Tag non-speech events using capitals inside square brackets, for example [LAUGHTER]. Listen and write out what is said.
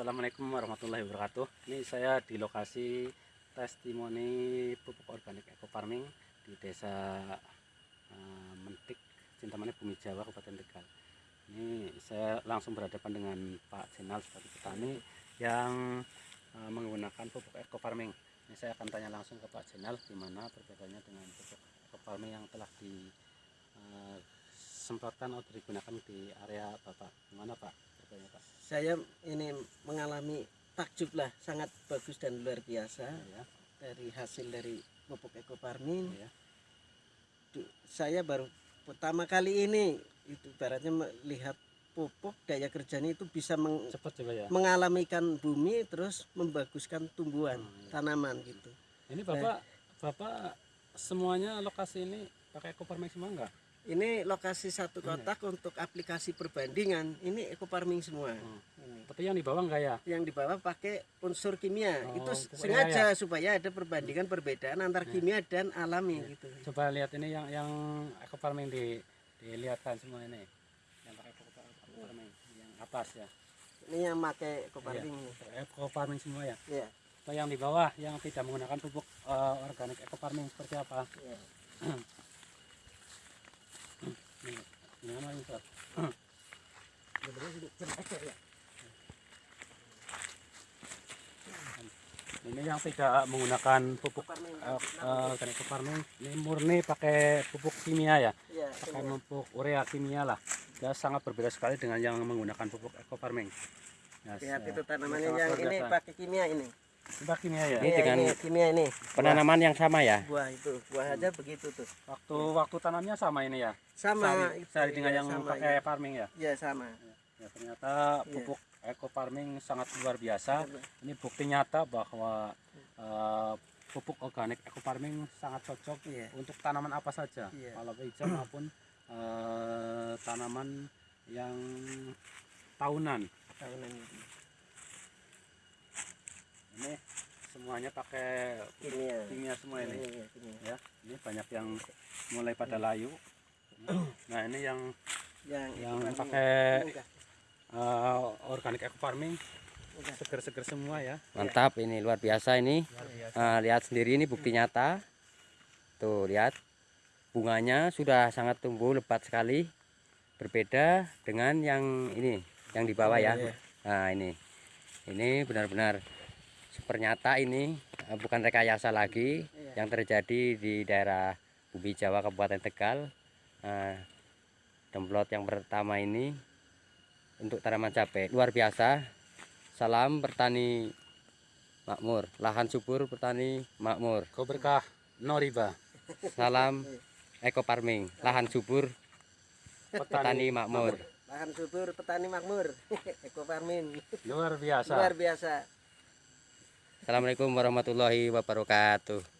Assalamualaikum warahmatullahi wabarakatuh. Ini saya di lokasi testimoni pupuk organik eco farming di desa eh, Mentik, Cintamani Bumi Jawa, Kabupaten Tegal. Ini saya langsung berhadapan dengan Pak Jenal sebagai petani yang eh, menggunakan pupuk eco farming. Ini saya akan tanya langsung ke Pak Jenal gimana perbedaannya dengan pupuk eco farming yang telah disemprotkan atau digunakan di area Bapak. Gimana Pak? Pak? saya ini mengalami takjub lah sangat bagus dan luar biasa Ya, dari hasil dari pupuk eco farming ya. Saya baru pertama kali ini itu ibaratnya melihat pupuk daya kerjanya itu bisa meng- Cepat juga ya. mengalamikan bumi terus membaguskan tumbuhan Hmm, iya. tanaman gitu Ini Bapak, Bapak semuanya lokasi ini pakai eco farming semua enggak? Ini lokasi satu kotak untuk aplikasi perbandingan ini eco farming semua Hmm. ini. Tapi yang di bawah enggak ya? yang di bawah pakai unsur kimia Oh, itu sengaja supaya ada perbandingan perbedaan antar Ya. kimia dan alami Ya. gitu Coba lihat ini yang yang eco farming di dilihatkan semua ini. Yang pakai eco farming yang atas ya. ini yang pakai eco farming ini. Eco farming semua ya. ya Atau yang di bawah yang tidak menggunakan pupuk eh, organik eco farming seperti apa? ya. [CLEARS THROAT] Ini, yang tidak menggunakan pupuk Farming. eh, eh, organic farming ini murni pakai pupuk kimia ya ya pakai semua. pupuk urea kimia lah ya sangat berbeda sekali dengan yang menggunakan pupuk eco farming ya, lihat ya. itu tanamannya yang ini pakai kimia ini Pupuk kimia ya? Ini Iya, dengan- ini kimia ini. Penanaman yang sama ya? buah itu buah aja begitu tuh. Waktu waktu tanamnya sama ini ya? Sama sehari dengan ya, yang sama, pakai ya. farming ya? Ya sama. Ya ternyata Iya. pupuk eco farming sangat luar biasa. Ini bukti nyata bahwa eh, pupuk organik eco farming sangat cocok Iya. untuk tanaman apa saja. Iya. kalau hijau [CLEARS THROAT] maupun eh, tanaman yang tahunan. Tahunan ini semuanya pakai kimia kimia semua ini Iya, kimia. ya ini banyak yang mulai pada layu nah ini yang yang yang pakai eh, organic eco farming seger-seger semua ya Mantap ini luar biasa ini. luar biasa Ah, lihat sendiri ini bukti nyata. Tuh lihat bunganya sudah sangat tumbuh lebat sekali. Berbeda dengan yang ini, yang di bawah ya. Iya. Nah ini, ini benar-benar super nyata ini eh, bukan rekayasa lagi Iya. yang terjadi di daerah Bumi Jawa Kabupaten Tegal. Nah, demplot yang pertama ini untuk tanaman cabai luar biasa. Salam petani makmur, lahan subur petani makmur. [LAUGHS] kau berkah no riba Salam eco farming, lahan subur petani makmur. lahan subur petani makmur eco farming luar biasa luar biasa Assalamualaikum warahmatullahi wabarakatuh.